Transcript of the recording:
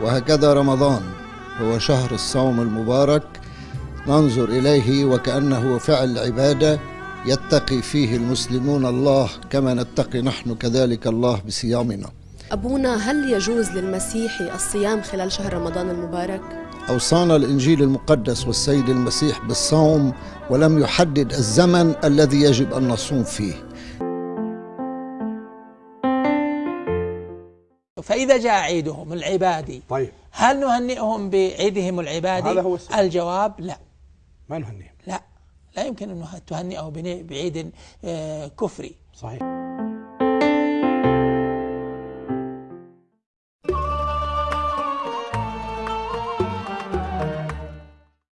وهكذا رمضان هو شهر الصوم المبارك ننظر إليه وكأنه فعل عبادة يتقي فيه المسلمون الله كما نتقي نحن كذلك الله بصيامنا أبونا هل يجوز للمسيحي الصيام خلال شهر رمضان المبارك؟ أوصانا الإنجيل المقدس والسيد المسيح بالصوم ولم يحدد الزمن الذي يجب أن نصوم فيه فإذا جاء عيدهم العبادي. طيب. هل نهنئهم بعيدهم العبادي؟ هذا هو السؤال. الجواب لا. ما نهنيهم. لا. لا يمكن أن تهنئه بعيد آه، كفري. صحيح.